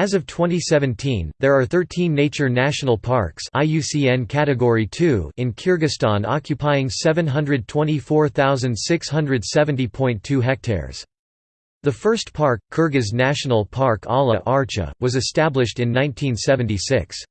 As of 2017, there are 13 nature national parks IUCN Category 2 in Kyrgyzstan occupying 724,670.2 hectares. The first park, Kyrgyz National Park Ala Archa, was established in 1976.